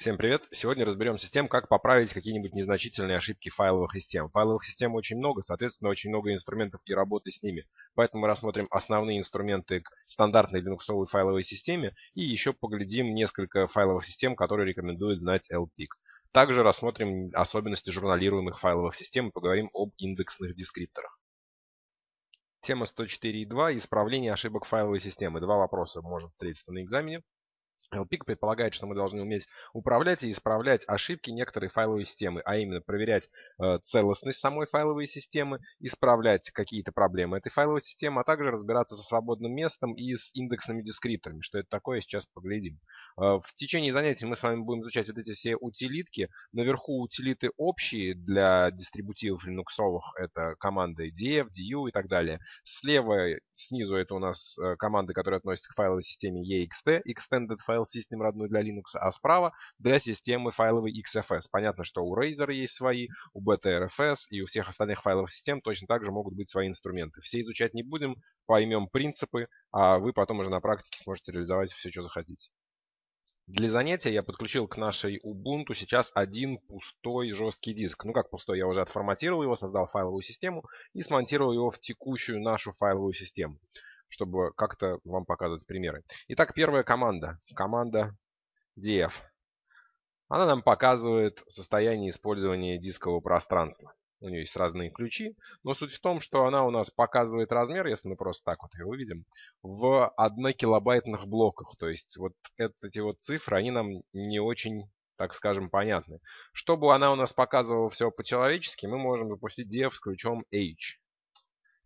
Всем привет! Сегодня разберемся с тем, как поправить какие-нибудь незначительные ошибки файловых систем. Файловых систем очень много, соответственно, очень много инструментов и работы с ними. Поэтому мы рассмотрим основные инструменты к стандартной линуксовой файловой системе и еще поглядим несколько файловых систем, которые рекомендует знать LPIC. Также рассмотрим особенности журналируемых файловых систем и поговорим об индексных дескрипторах. Тема 104.2. Исправление ошибок файловой системы. Два вопроса можно встретиться на экзамене. LPIC предполагает, что мы должны уметь управлять и исправлять ошибки некоторой файловой системы, а именно проверять э, целостность самой файловой системы, исправлять какие-то проблемы этой файловой системы, а также разбираться со свободным местом и с индексными дескрипторами. Что это такое, сейчас поглядим. Э, в течение занятий мы с вами будем изучать вот эти все утилитки. Наверху утилиты общие для дистрибутивов линуксовых. Это команды def, du и так далее. Слева, снизу это у нас э, команды, которые относятся к файловой системе ext, extended file файл систем родной для Linux, а справа для системы файловой XFS. Понятно, что у Razer есть свои, у BTRFS и у всех остальных файловых систем точно так же могут быть свои инструменты. Все изучать не будем, поймем принципы, а вы потом уже на практике сможете реализовать все, что захотите. Для занятия я подключил к нашей Ubuntu сейчас один пустой жесткий диск. Ну как пустой, я уже отформатировал его, создал файловую систему и смонтировал его в текущую нашу файловую систему чтобы как-то вам показывать примеры. Итак, первая команда. Команда df. Она нам показывает состояние использования дискового пространства. У нее есть разные ключи, но суть в том, что она у нас показывает размер, если мы просто так вот ее выведем, в 1 килобайтных блоках. То есть вот эти вот цифры, они нам не очень, так скажем, понятны. Чтобы она у нас показывала все по-человечески, мы можем запустить def с ключом h.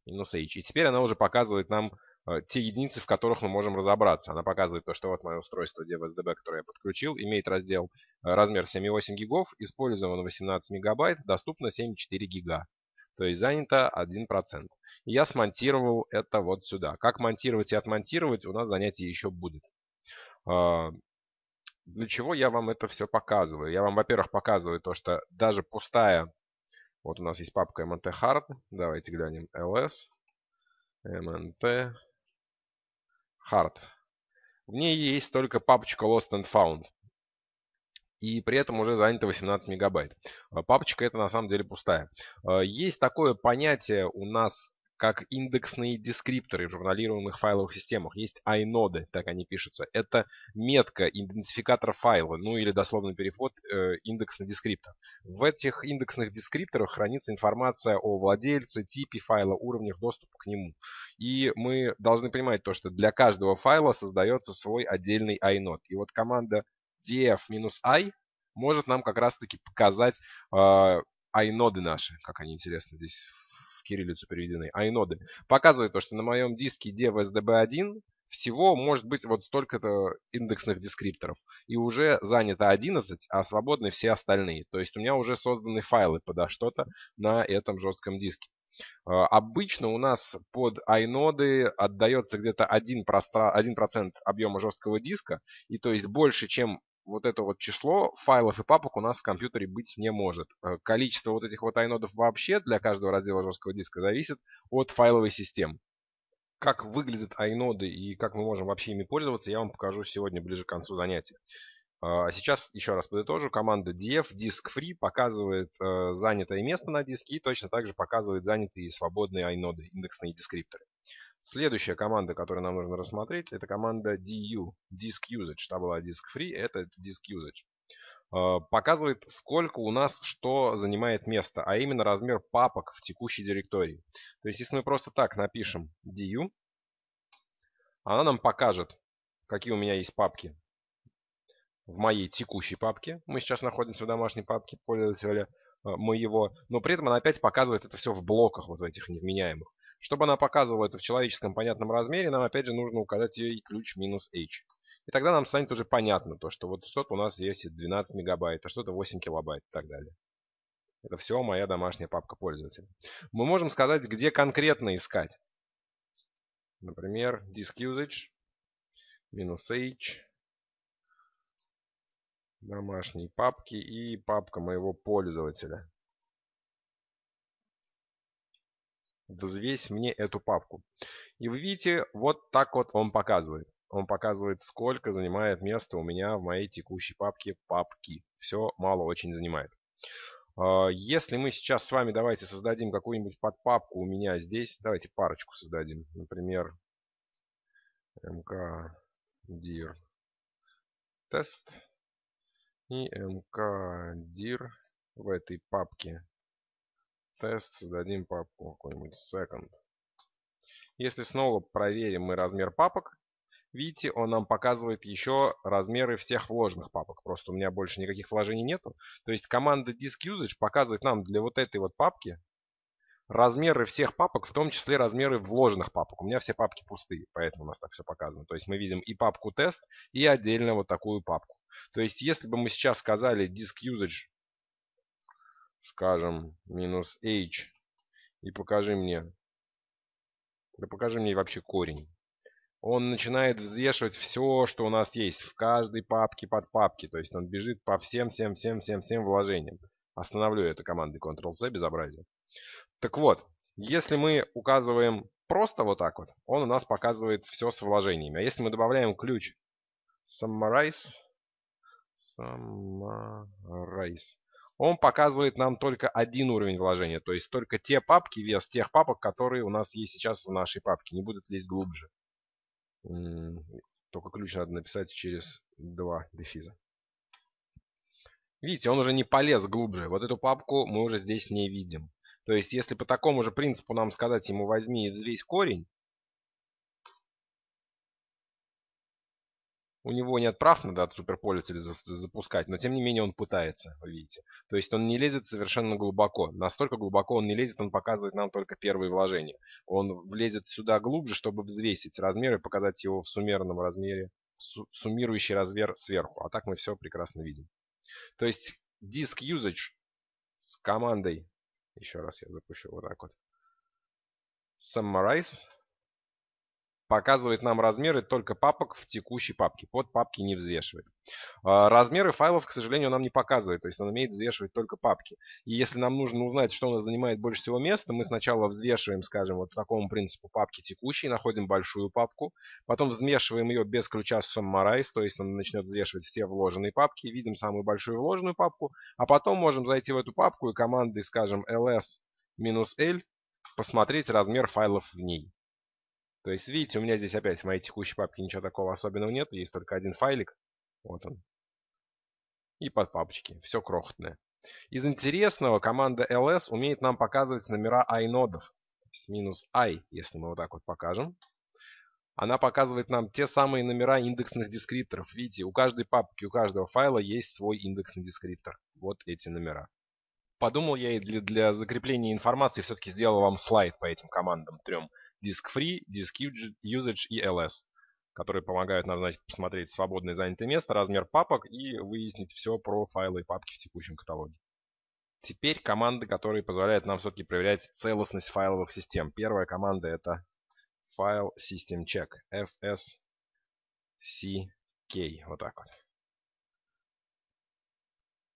Минус h. И теперь она уже показывает нам те единицы, в которых мы можем разобраться. Она показывает то, что вот мое устройство DevSDB, которое я подключил, имеет раздел э, размер 7,8 гигов, использовано 18 мегабайт, доступно 7,4 гига. То есть занято 1%. И я смонтировал это вот сюда. Как монтировать и отмонтировать, у нас занятие еще будет. Э, для чего я вам это все показываю? Я вам, во-первых, показываю то, что даже пустая, вот у нас есть папка mnt давайте глянем ls, mnt hard. В ней есть только папочка Lost and Found. И при этом уже занято 18 мегабайт. А папочка это на самом деле пустая. А, есть такое понятие у нас как индексные дескрипторы в журналируемых файловых системах. Есть iNode, так они пишутся. Это метка, идентификатор файла, ну или дословный перевод э, индексный дескриптор. В этих индексных дескрипторах хранится информация о владельце, типе файла, уровнях доступа к нему. И мы должны понимать то, что для каждого файла создается свой отдельный iNode. И вот команда df-i может нам как раз-таки показать э, iNoды наши, как они интересно здесь кириллицу переведены, айноды, показывает то, что на моем диске DevSDB1 всего может быть вот столько-то индексных дескрипторов. И уже занято 11, а свободны все остальные. То есть у меня уже созданы файлы подо что-то на этом жестком диске. А, обычно у нас под iNode отдается где-то 1%, 1 объема жесткого диска. И то есть больше, чем вот это вот число файлов и папок у нас в компьютере быть не может. Э, количество вот этих вот айнодов вообще для каждого раздела жесткого диска зависит от файловой системы. Как выглядят айноды и как мы можем вообще ими пользоваться, я вам покажу сегодня ближе к концу занятия. А сейчас еще раз подытожу. Команда def disk free показывает э, занятое место на диске и точно так же показывает занятые и свободные айноды, индексные дескрипторы. Следующая команда, которую нам нужно рассмотреть, это команда du, disk usage. Та была disk free, это disk usage. А, показывает, сколько у нас что занимает место, а именно размер папок в текущей директории. То есть, если мы просто так напишем du, она нам покажет, какие у меня есть папки в моей текущей папке. Мы сейчас находимся в домашней папке пользователя а, моего, но при этом она опять показывает это все в блоках вот этих невменяемых. Чтобы она показывала это в человеческом понятном размере, нам опять же нужно указать ей ключ минус h. И тогда нам станет уже понятно то, что вот что-то у нас есть 12 мегабайт, а что-то 8 килобайт и так далее. Это все моя домашняя папка пользователя. Мы можем сказать, где конкретно искать. Например, disk usage минус h домашние папки и папка моего пользователя. взвесь мне эту папку. И вы видите, вот так вот он показывает. он показывает, сколько занимает место у меня в моей текущей папке папки. Все мало очень занимает. А, если мы сейчас с вами давайте создадим какую-нибудь подпапку у меня здесь, давайте парочку создадим. Например, mkdir тест и mkdir в этой папке тест создадим папку какой-нибудь second. Если снова проверим мы размер папок, видите, он нам показывает еще размеры всех вложенных папок. Просто у меня больше никаких вложений нету. То есть команда diskUsage показывает нам для вот этой вот папки размеры всех папок, в том числе размеры вложенных папок. У меня все папки пустые, поэтому у нас так все показано. То есть мы видим и папку тест, и отдельно вот такую папку. То есть если бы мы сейчас сказали diskUsage, скажем, минус h, и покажи мне да покажи мне вообще корень. Он начинает взвешивать все, что у нас есть в каждой папке под папки. То есть он бежит по всем, всем, всем, всем, всем вложениям. Остановлю это командой Ctrl-C, безобразие. Так вот, если мы указываем просто вот так вот, он у нас показывает все с вложениями. А если мы добавляем ключ Summarize, Summarize, он показывает нам только один уровень вложения, то есть только те папки, вес тех папок, которые у нас есть сейчас в нашей папке, не будут лезть глубже. Только ключ надо написать через два дефиза. Видите, он уже не полез глубже. Вот эту папку мы уже здесь не видим. То есть, если по такому же принципу нам сказать ему возьми и взвесь корень, у него нет прав на дату суперпользователя запускать, но тем не менее он пытается, вы видите. То есть он не лезет совершенно глубоко. Настолько глубоко он не лезет, он показывает нам только первые вложения. Он влезет сюда глубже, чтобы взвесить размер и показать его в суммерном размере, суммирующий размер сверху. А так мы все прекрасно видим. То есть disk usage с командой, еще раз я запущу вот так вот, summarize показывает нам размеры только папок в текущей папке. Под папки не взвешивает. А, размеры файлов, к сожалению, нам не показывает. То есть он умеет взвешивать только папки. И если нам нужно узнать, что у нас занимает больше всего места, мы сначала взвешиваем, скажем, вот по такому принципу папки текущие, находим большую папку. Потом взвешиваем ее без ключа Summarize, то есть он начнет взвешивать все вложенные папки. Видим самую большую вложенную папку. А потом можем зайти в эту папку и командой, скажем, ls-l посмотреть размер файлов в ней. То есть, видите, у меня здесь опять в моей текущей папке ничего такого особенного нет. Есть только один файлик. Вот он. И под папочки. Все крохотное. Из интересного, команда ls умеет нам показывать номера есть минус i, если мы вот так вот покажем. Она показывает нам те самые номера индексных дескрипторов. Видите, у каждой папки, у каждого файла есть свой индексный дескриптор. Вот эти номера. Подумал я и для, для закрепления информации все-таки сделал вам слайд по этим командам трем. Disk Free, Disk Usage и LS, которые помогают нам, значит, посмотреть свободное занятое место, размер папок и выяснить все про файлы и папки в текущем каталоге. Теперь команды, которые позволяют нам все-таки проверять целостность файловых систем. Первая команда это File System Check, FSCK, вот так вот.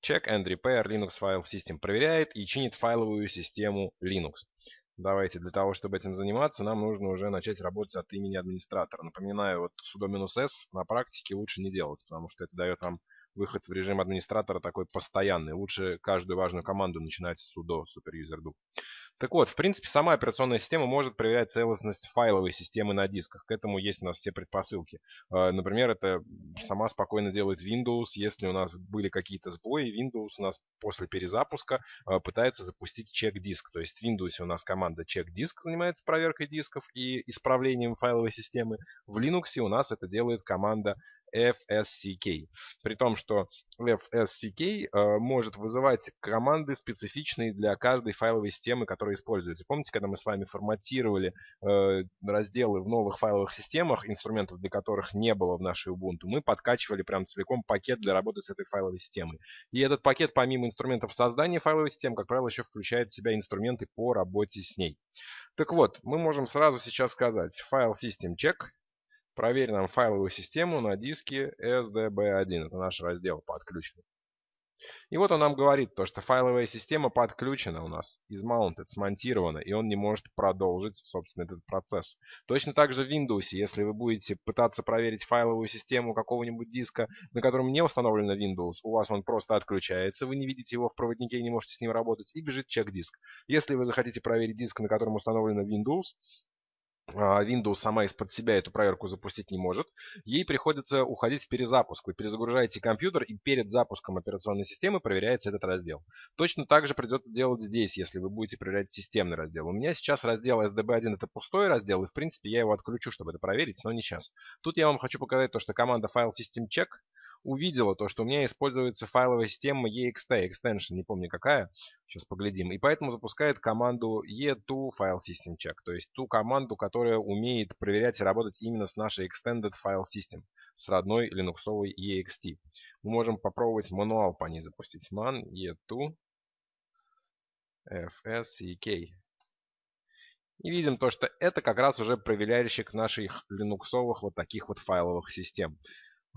Check and Repair Linux File System проверяет и чинит файловую систему Linux. Давайте, для того, чтобы этим заниматься, нам нужно уже начать работать от имени администратора. Напоминаю, вот sudo-s на практике лучше не делать, потому что это дает вам выход в режим администратора такой постоянный. Лучше каждую важную команду начинать с sudo superuser-do. Так вот, в принципе, сама операционная система может проверять целостность файловой системы на дисках. К этому есть у нас все предпосылки. А, например, это сама спокойно делает Windows. Если у нас были какие-то сбои, Windows у нас после перезапуска а, пытается запустить чек-диск. То есть в Windows у нас команда чек-диск занимается проверкой дисков и исправлением файловой системы. В Linux у нас это делает команда FSCK. При том, что FSCK э, может вызывать команды, специфичные для каждой файловой системы, которая используется. Помните, когда мы с вами форматировали э, разделы в новых файловых системах, инструментов для которых не было в нашей Ubuntu, мы подкачивали прям целиком пакет для работы с этой файловой системой. И этот пакет, помимо инструментов создания файловой системы, как правило, еще включает в себя инструменты по работе с ней. Так вот, мы можем сразу сейчас сказать файл system check Проверь нам файловую систему на диске SDB1. Это наш раздел по отключению. И вот он нам говорит, то, что файловая система подключена у нас, из mounted, смонтирована, и он не может продолжить, собственно, этот процесс. Точно так же в Windows, если вы будете пытаться проверить файловую систему какого-нибудь диска, на котором не установлено Windows, у вас он просто отключается, вы не видите его в проводнике и не можете с ним работать, и бежит чек-диск. Если вы захотите проверить диск, на котором установлено Windows, Windows сама из-под себя эту проверку запустить не может. Ей приходится уходить в перезапуск. Вы перезагружаете компьютер и перед запуском операционной системы проверяется этот раздел. Точно так же придется делать здесь, если вы будете проверять системный раздел. У меня сейчас раздел SDB1 это пустой раздел, и в принципе я его отключу, чтобы это проверить, но не сейчас. Тут я вам хочу показать то, что команда file system check увидела то, что у меня используется файловая система ext, extension, не помню какая, сейчас поглядим, и поэтому запускает команду e2 file system check, то есть ту команду, которая умеет проверять и работать именно с нашей extended file system, с родной линуксовой ext. Мы можем попробовать мануал по ней запустить. man e2 fsek. И видим то, что это как раз уже проверяльщик наших линуксовых вот таких вот файловых систем.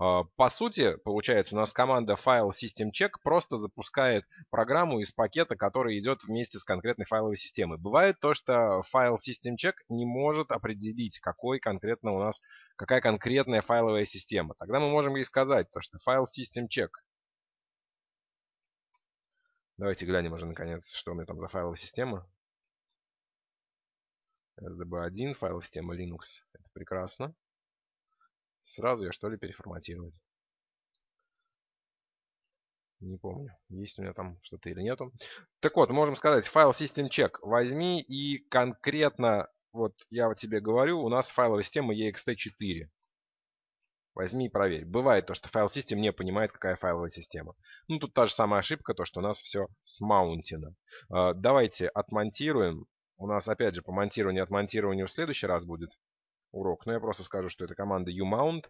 А, по сути, получается, у нас команда file system check просто запускает программу из пакета, который идет вместе с конкретной файловой системой. Бывает то, что файл system check не может определить, какой конкретно у нас, какая конкретная файловая система. Тогда мы можем ей сказать, то, что файл system check. Давайте глянем уже наконец, что у меня там за файловая система. SDB1, файл система Linux. Это прекрасно. Сразу ее что ли переформатировать? Не помню, есть у меня там что-то или нету. Так вот, можем сказать, файл system check возьми и конкретно, вот я вот тебе говорю, у нас файловая система ext4. Возьми и проверь. Бывает то, что файл систем не понимает, какая файловая система. Ну, тут та же самая ошибка, то, что у нас все смаунтено. А, давайте отмонтируем. У нас, опять же, по монтированию и отмонтированию в следующий раз будет урок. Но я просто скажу, что это команда umount.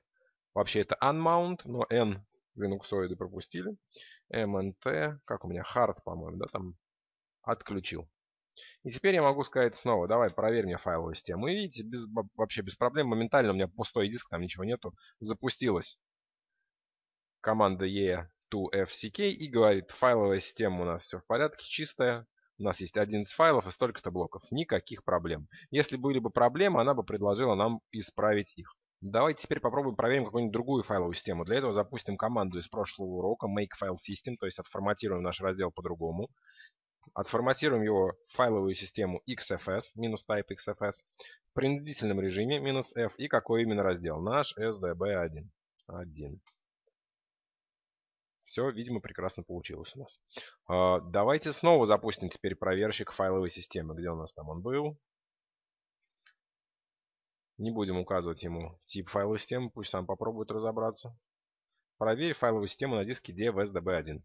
Вообще это unmount, но n линуксоиды пропустили. mnt, как у меня, hard, по-моему, да, там отключил. И теперь я могу сказать снова, давай проверь мне файловую систему. И видите, без, вообще без проблем, моментально у меня пустой диск, там ничего нету. Запустилась команда e2fck и говорит, файловая система у нас все в порядке, чистая. У нас есть 11 файлов и столько-то блоков. Никаких проблем. Если были бы проблемы, она бы предложила нам исправить их. Давайте теперь попробуем проверим какую-нибудь другую файловую систему. Для этого запустим команду из прошлого урока make file system, то есть отформатируем наш раздел по-другому. Отформатируем его в файловую систему XFS, минус type XFS, в принудительном режиме, минус F, и какой именно раздел? Наш SDB1. 1. Все, видимо, прекрасно получилось у нас. А, давайте снова запустим теперь проверщик файловой системы. Где у нас там он был? Не будем указывать ему тип файловой системы, пусть сам попробует разобраться. Проверь файловую систему на диске DFSDB1.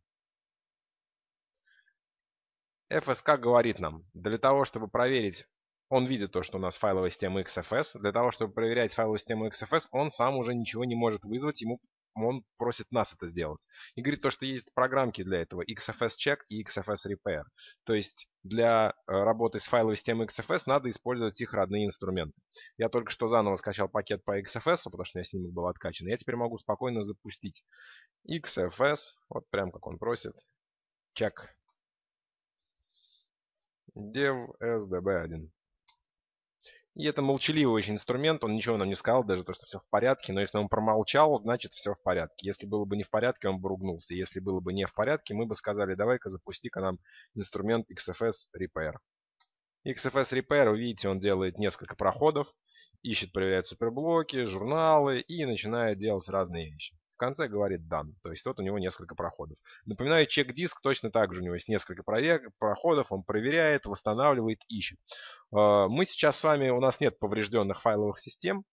FSK говорит нам, для того, чтобы проверить, он видит то, что у нас файловая система XFS. Для того, чтобы проверять файловую систему XFS, он сам уже ничего не может вызвать, ему он просит нас это сделать. И говорит то, что есть программки для этого, XFS Check и XFS Repair. То есть для э, работы с файловой системой XFS надо использовать их родные инструменты. Я только что заново скачал пакет по XFS, потому что у меня снимок был откачан. Я теперь могу спокойно запустить XFS, вот прям как он просит, check dev sdb1. И это молчаливый очень инструмент, он ничего нам не сказал, даже то, что все в порядке, но если он промолчал, значит все в порядке. Если было бы не в порядке, он бы ругнулся. Если было бы не в порядке, мы бы сказали, давай-ка запусти-ка нам инструмент XFS Repair. XFS Repair, вы видите, он делает несколько проходов, ищет, проверяет суперблоки, журналы и начинает делать разные вещи. В конце говорит done. То есть вот у него несколько проходов. Напоминаю, чек-диск точно так же. У него есть несколько проходов. Он проверяет, восстанавливает, ищет. А, мы сейчас с вами, у нас нет поврежденных файловых систем.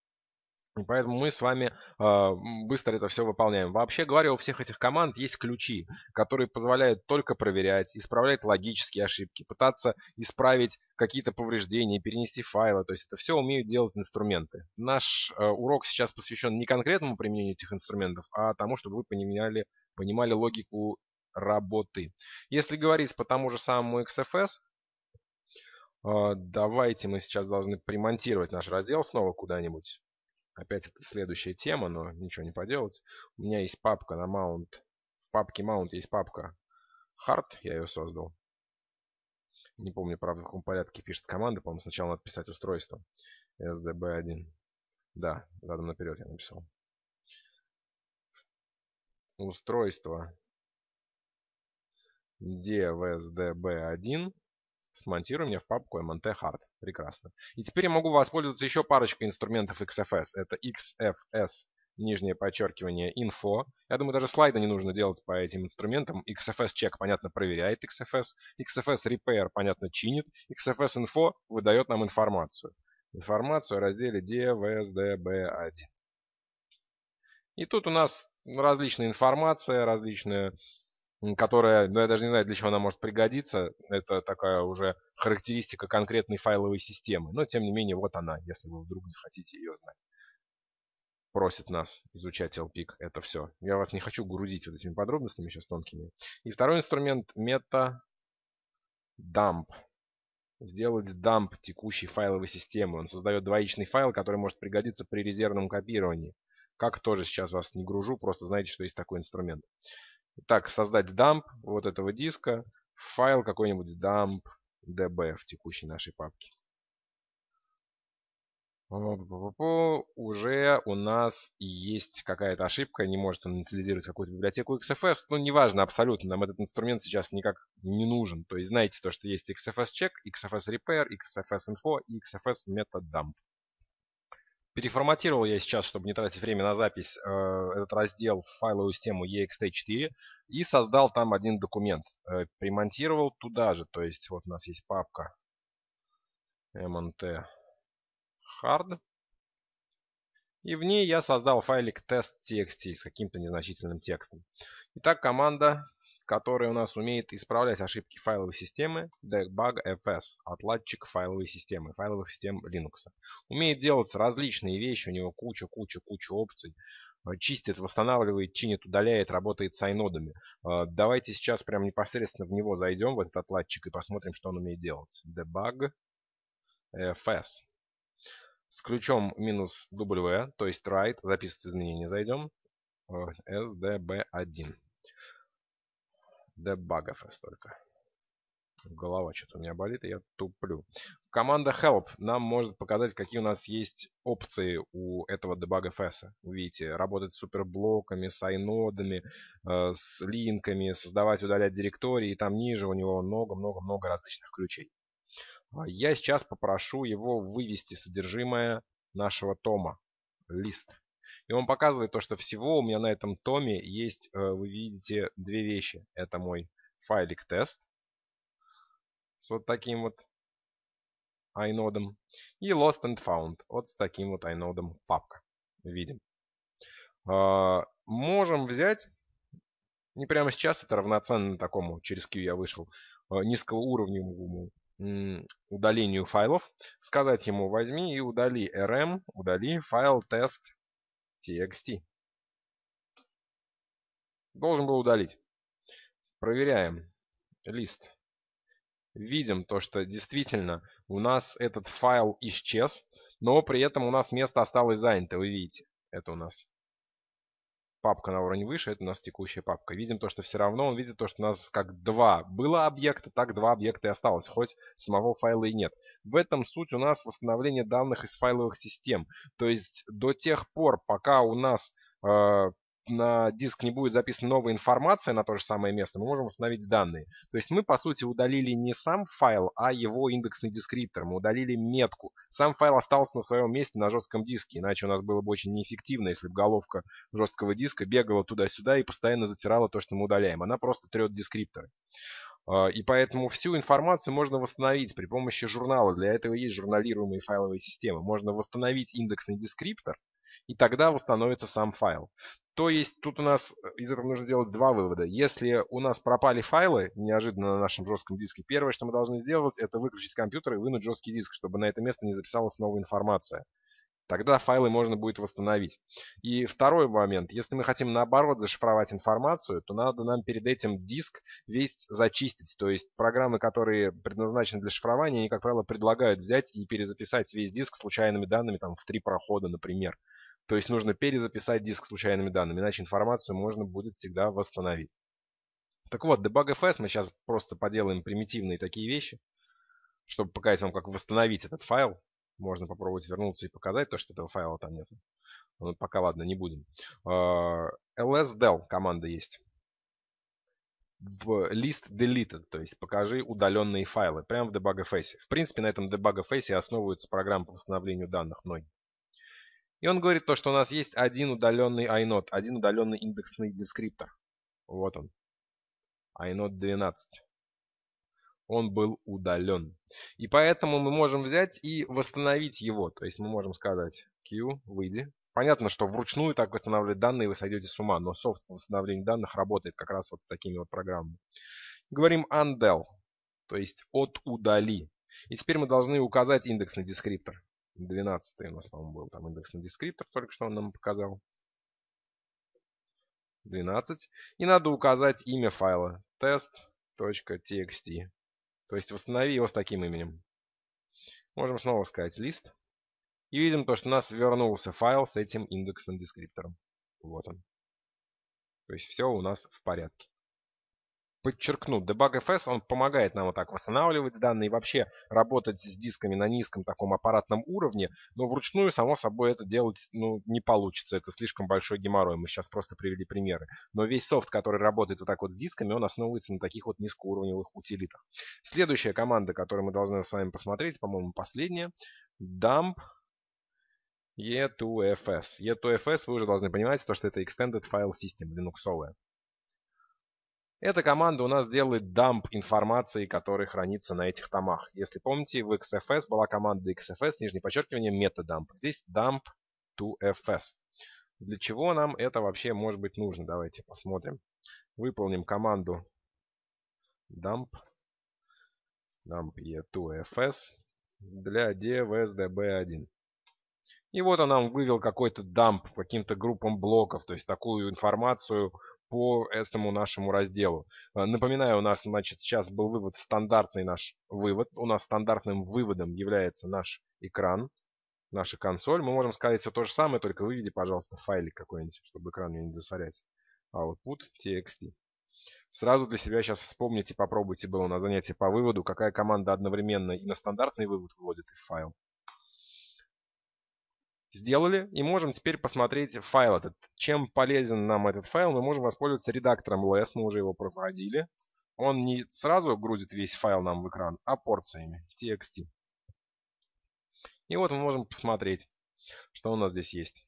И поэтому мы с вами э, быстро это все выполняем. Вообще говоря, у всех этих команд есть ключи, которые позволяют только проверять, исправлять логические ошибки, пытаться исправить какие-то повреждения, перенести файлы. То есть это все умеют делать инструменты. Наш э, урок сейчас посвящен не конкретному применению этих инструментов, а тому, чтобы вы понимали, понимали логику работы. Если говорить по тому же самому XFS, э, давайте мы сейчас должны примонтировать наш раздел снова куда-нибудь. Опять это следующая тема, но ничего не поделать. У меня есть папка на mount. В папке mount есть папка hard, я ее создал. Не помню, правда, в каком порядке пишется команда. По-моему, сначала надо писать устройство. SDB1. Да, задом наперед я написал. Устройство DVSDB1 смонтируем мне в папку MNT Hard. Прекрасно. И теперь я могу воспользоваться еще парочкой инструментов XFS. Это XFS нижнее подчеркивание info. Я думаю, даже слайда не нужно делать по этим инструментам. XFS check, понятно, проверяет XFS. XFS repair, понятно, чинит. XFS info выдает нам информацию. Информацию о разделе DVSDB1. И тут у нас различная информация, различная, которая, ну я даже не знаю, для чего она может пригодиться. Это такая уже характеристика конкретной файловой системы. Но тем не менее, вот она, если вы вдруг захотите ее знать просит нас изучать LPIC. Это все. Я вас не хочу грузить вот этими подробностями сейчас тонкими. И второй инструмент meta dump. Сделать dump текущей файловой системы. Он создает двоичный файл, который может пригодиться при резервном копировании. Как тоже сейчас вас не гружу, просто знаете, что есть такой инструмент. Итак, создать dump вот этого диска, файл какой-нибудь dump db в текущей нашей папке уже у нас есть какая-то ошибка, не может он инициализировать какую-то библиотеку XFS. Ну, неважно абсолютно, нам этот инструмент сейчас никак не нужен. То есть знаете то, что есть XFS check, XFS repair, XFS info и XFS method dump. Переформатировал я сейчас, чтобы не тратить время на запись, э, этот раздел в файловую систему ext4 и создал там один документ. Э, примонтировал туда же, то есть вот у нас есть папка mnt hard. И в ней я создал файлик test.txt с каким-то незначительным текстом. Итак, команда, которая у нас умеет исправлять ошибки файловой системы, debugfs, отладчик файловой системы, файловых систем Linux. Умеет делать различные вещи, у него куча-куча-куча опций. Чистит, восстанавливает, чинит, удаляет, работает с айнодами. Давайте сейчас прям непосредственно в него зайдем, в этот отладчик, и посмотрим, что он умеет делать. Debug fs с ключом минус W, то есть write, записывать изменения, зайдем. SDB1. Debugfs только. Голова что-то у меня болит, и я туплю. Команда help нам может показать, какие у нас есть опции у этого debugfs. Вы видите, работать с суперблоками, с айнодами, э, с линками, создавать, удалять директории. И там ниже у него много-много-много различных ключей. А я сейчас попрошу его вывести содержимое нашего тома, лист. И он показывает то, что всего у меня на этом томе есть, э, вы видите, две вещи. Это мой файлик тест с вот таким вот инодом и lost and found вот с таким вот инодом папка. Видим. А, можем взять, не прямо сейчас, это равноценно такому, через Q я вышел, э, низкоуровневому удалению файлов, сказать ему возьми и удали rm, удали файл test.txt. Должен был удалить. Проверяем лист. Видим то, что действительно у нас этот файл исчез, но при этом у нас место осталось занято, вы видите. Это у нас папка на уровень выше, это у нас текущая папка. Видим то, что все равно он видит то, что у нас как два было объекта, так два объекта и осталось, хоть самого файла и нет. В этом суть у нас восстановление данных из файловых систем. То есть до тех пор, пока у нас э, на диск не будет записана новая информация на то же самое место, мы можем восстановить данные. То есть мы, по сути, удалили не сам файл, а его индексный дескриптор. Мы удалили метку. Сам файл остался на своем месте на жестком диске, иначе у нас было бы очень неэффективно, если бы головка жесткого диска бегала туда-сюда и постоянно затирала то, что мы удаляем. Она просто трет дескрипторы. А, и поэтому всю информацию можно восстановить при помощи журнала. Для этого есть журналируемые файловые системы. Можно восстановить индексный дескриптор, и тогда восстановится сам файл. То есть тут у нас э, из этого нужно делать два вывода. Если у нас пропали файлы неожиданно на нашем жестком диске, первое, что мы должны сделать, это выключить компьютер и вынуть жесткий диск, чтобы на это место не записалась новая информация. Тогда файлы можно будет восстановить. И второй момент. Если мы хотим наоборот зашифровать информацию, то надо нам перед этим диск весь зачистить. То есть программы, которые предназначены для шифрования, они, как правило, предлагают взять и перезаписать весь диск случайными данными там, в три прохода, например. То есть нужно перезаписать диск случайными данными, иначе информацию можно будет всегда восстановить. Так вот, debug.fs мы сейчас просто поделаем примитивные такие вещи, чтобы показать вам, как восстановить этот файл. Можно попробовать вернуться и показать то, что этого файла там нет. Но ну, пока, ладно, не будем. А, lsdel команда есть. В list deleted, то есть покажи удаленные файлы, прямо в debug.fs. В принципе, на этом debug.fs основывается программа по восстановлению данных многих. И он говорит то, что у нас есть один удаленный inode, один удаленный индексный дескриптор. Вот он. inode 12. Он был удален. И поэтому мы можем взять и восстановить его. То есть мы можем сказать q, выйди. Понятно, что вручную так восстанавливать данные вы сойдете с ума, но софт по восстановлению данных работает как раз вот с такими вот программами. Говорим undel, то есть от удали. И теперь мы должны указать индексный дескриптор. 12 у нас, по-моему, был там индексный дескриптор, только что он нам показал. 12. И надо указать имя файла test.txt. То есть восстанови его с таким именем. Можем снова сказать list. И видим то, что у нас вернулся файл с этим индексным дескриптором. Вот он. То есть все у нас в порядке подчеркну, Debug.fs, он помогает нам вот так восстанавливать данные и вообще работать с дисками на низком таком аппаратном уровне, но вручную, само собой, это делать ну, не получится, это слишком большой геморрой, мы сейчас просто привели примеры. Но весь софт, который работает вот так вот с дисками, он основывается на таких вот низкоуровневых утилитах. Следующая команда, которую мы должны с вами посмотреть, по-моему, последняя, dump e2fs. e2fs вы уже должны понимать, то, что это Extended File System, линуксовая. Эта команда у нас делает дамп информации, которая хранится на этих томах. Если помните, в XFS была команда XFS, нижнее подчеркивание, metadump. Здесь dump to FS. Для чего нам это вообще может быть нужно? Давайте посмотрим. Выполним команду dump, dump e2fs для devsdb1. И вот он нам вывел какой-то дамп каким-то группам блоков, то есть такую информацию по этому нашему разделу. Э, напоминаю, у нас значит, сейчас был вывод стандартный наш вывод. У нас стандартным выводом является наш экран, наша консоль. Мы можем сказать все то же самое, только выведи, пожалуйста, файлик какой-нибудь, чтобы экран мне не засорять. Output txt. Сразу для себя сейчас вспомните, попробуйте было на занятии по выводу, какая команда одновременно и на стандартный вывод выводит и файл. Сделали и можем теперь посмотреть файл этот. Чем полезен нам этот файл, мы можем воспользоваться редактором LS, мы уже его проводили. Он не сразу грузит весь файл нам в экран, а порциями, txt. И вот мы можем посмотреть, что у нас здесь есть.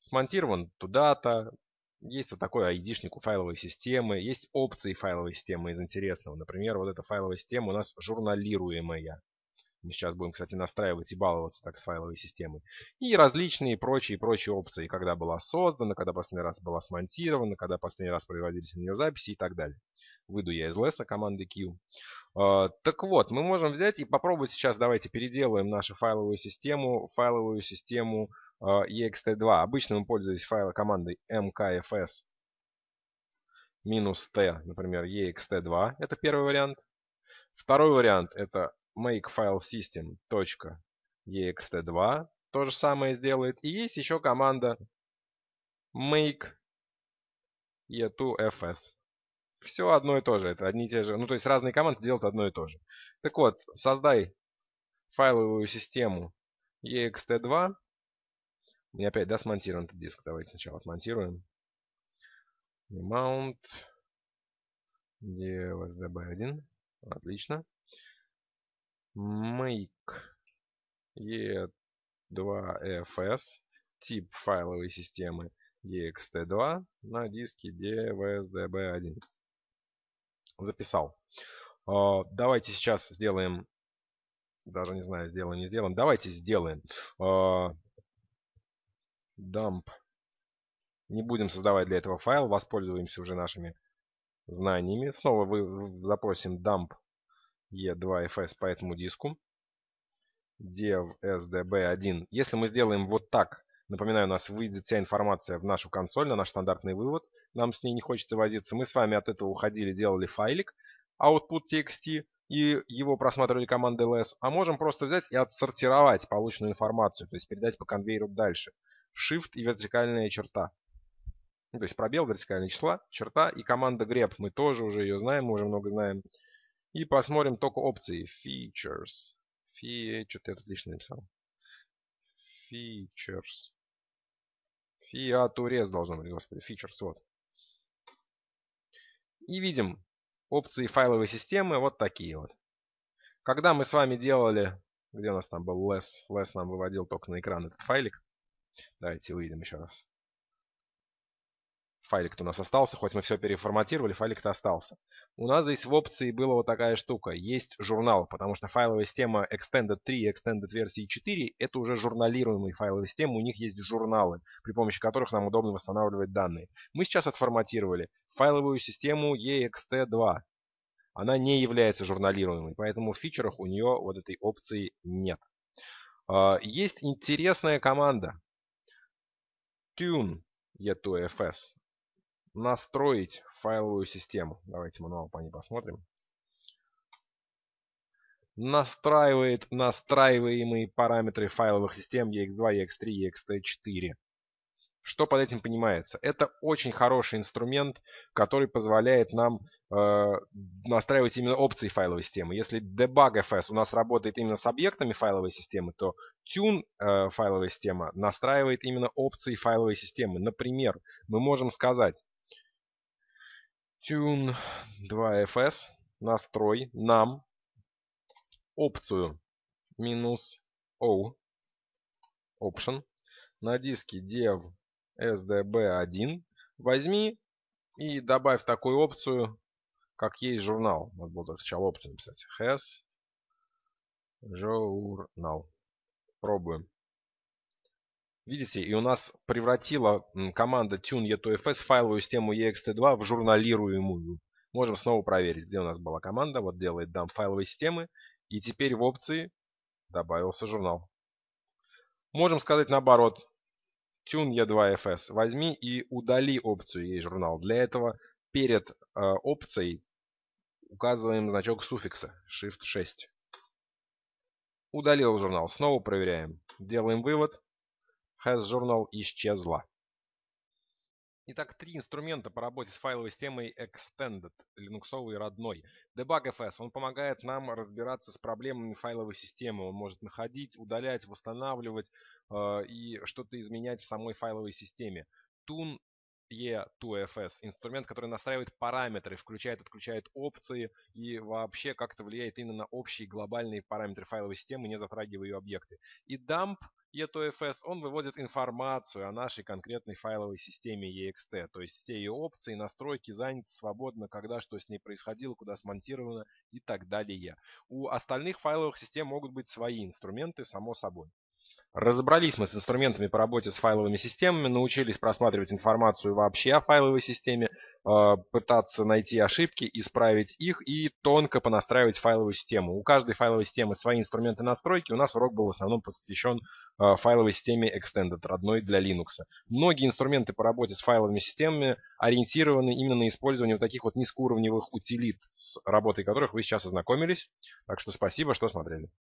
Смонтирован туда-то, есть вот такой ID-шник у файловой системы, есть опции файловой системы из интересного. Например, вот эта файловая система у нас журналируемая. Мы сейчас будем, кстати, настраивать и баловаться так с файловой системой. И различные прочие прочие опции, когда была создана, когда последний раз была смонтирована, когда последний раз производились на нее записи и так далее. Выйду я из леса команды Q. Uh, так вот, мы можем взять и попробовать сейчас, давайте переделаем нашу файловую систему, файловую систему uh, ext2. Обычно мы пользуемся файлом командой mkfs минус t, например, ext2. Это первый вариант. Второй вариант это makefilesystem.ext2 то же самое сделает. И есть еще команда make e2fs. Все одно и то же. Это одни и те же. Ну, то есть разные команды делают одно и то же. Так вот, создай файловую систему ext2. И опять, да, смонтируем этот диск. Давайте сначала отмонтируем. Mount DSDB1. Отлично make e2fs тип файловой системы ext2 на диске dvsdb1. Записал. А, давайте сейчас сделаем, даже не знаю, сделаем, не сделаем. Давайте сделаем а, dump. Не будем создавать для этого файл, воспользуемся уже нашими знаниями. Снова вы запросим dump E2FS по этому диску. dev sdb1. Если мы сделаем вот так, напоминаю, у нас выйдет вся информация в нашу консоль, на наш стандартный вывод. Нам с ней не хочется возиться. Мы с вами от этого уходили, делали файлик output.txt и его просматривали командой ls. А можем просто взять и отсортировать полученную информацию, то есть передать по конвейеру дальше. Shift и вертикальная черта. Ну, то есть пробел вертикальные числа, черта и команда grep. Мы тоже уже ее знаем, мы уже много знаем. И посмотрим только опции. Features. Фи... Что-то я тут лишнее написал. Features. Фиатурез должно быть, господи. Features, вот. И видим опции файловой системы вот такие вот. Когда мы с вами делали, где у нас там был less, less нам выводил только на экран этот файлик. Давайте увидим еще раз файлик-то у нас остался, хоть мы все переформатировали, файлик-то остался. У нас здесь в опции была вот такая штука. Есть журнал, потому что файловая система Extended 3 и Extended версии 4 это уже журналируемые файловые системы, у них есть журналы, при помощи которых нам удобно восстанавливать данные. Мы сейчас отформатировали файловую систему EXT2. Она не является журналируемой, поэтому в фичерах у нее вот этой опции нет. А, есть интересная команда tune e2fs настроить файловую систему. Давайте мануал по ней посмотрим. Настраивает настраиваемые параметры файловых систем EX2, EX3, EXT4. Что под этим понимается? Это очень хороший инструмент, который позволяет нам э, настраивать именно опции файловой системы. Если debug.fs у нас работает именно с объектами файловой системы, то tune э, файловая система настраивает именно опции файловой системы. Например, мы можем сказать Tune 2fs настрой нам опцию минус O option на диске dev sdb1 возьми и добавь такую опцию, как есть журнал. Надо было сначала опцию написать. Has journal. Пробуем. Видите, и у нас превратила команда tune e2fs файловую систему ext2 в журналируемую. Можем снова проверить, где у нас была команда. Вот делает dump файловой системы. И теперь в опции добавился журнал. Можем сказать наоборот. Tune e2fs. Возьми и удали опцию ей журнал. Для этого перед э, опцией указываем значок суффикса Shift 6. Удалил журнал. Снова проверяем. Делаем вывод has journal исчезла. Итак, три инструмента по работе с файловой системой Extended, линуксовый родной. Debug.fs, он помогает нам разбираться с проблемами файловой системы. Он может находить, удалять, восстанавливать э, и что-то изменять в самой файловой системе. Tune E2FS, инструмент, который настраивает параметры, включает, отключает опции и вообще как-то влияет именно на общие глобальные параметры файловой системы, не затрагивая ее объекты. И Dump E2FS, он выводит информацию о нашей конкретной файловой системе EXT, то есть все ее опции, настройки заняты свободно, когда что с ней происходило, куда смонтировано и так далее. У остальных файловых систем могут быть свои инструменты, само собой. Разобрались мы с инструментами по работе с файловыми системами, научились просматривать информацию вообще о файловой системе, э, пытаться найти ошибки, исправить их и тонко понастраивать файловую систему. У каждой файловой системы свои инструменты настройки. У нас урок был в основном посвящен э, файловой системе Extended, родной для Linux. Многие инструменты по работе с файловыми системами ориентированы именно на использование вот таких вот низкоуровневых утилит, с работой которых вы сейчас ознакомились. Так что спасибо, что смотрели.